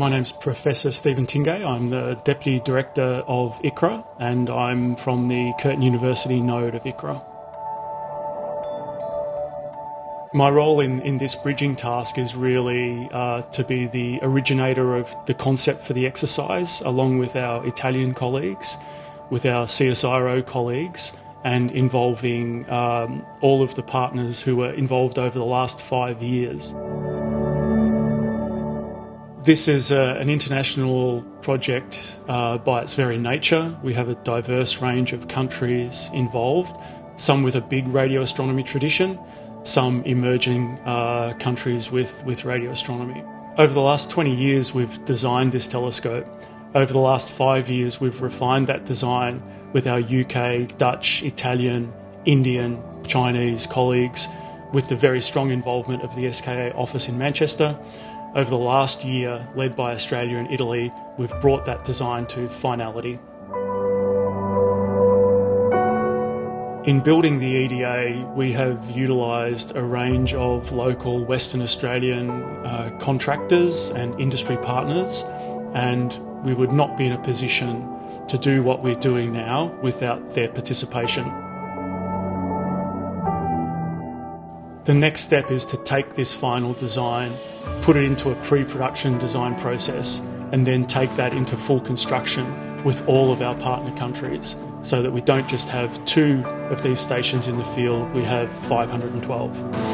My name's Professor Stephen Tingay. I'm the Deputy Director of ICRAR and I'm from the Curtin University node of ICRAR. My role in, in this bridging task is really uh, to be the originator of the concept for the exercise, along with our Italian colleagues, with our CSIRO colleagues, and involving um, all of the partners who were involved over the last five years. This is a, an international project uh, by its very nature. We have a diverse range of countries involved, some with a big radio astronomy tradition, some emerging uh, countries with, with radio astronomy. Over the last 20 years, we've designed this telescope. Over the last five years, we've refined that design with our UK, Dutch, Italian, Indian, Chinese colleagues, with the very strong involvement of the SKA office in Manchester. Over the last year, led by Australia and Italy, we've brought that design to finality. In building the EDA, we have utilised a range of local Western Australian uh, contractors and industry partners, and we would not be in a position to do what we're doing now without their participation. The next step is to take this final design, put it into a pre production design process, and then take that into full construction with all of our partner countries so that we don't just have two of these stations in the field, we have 512.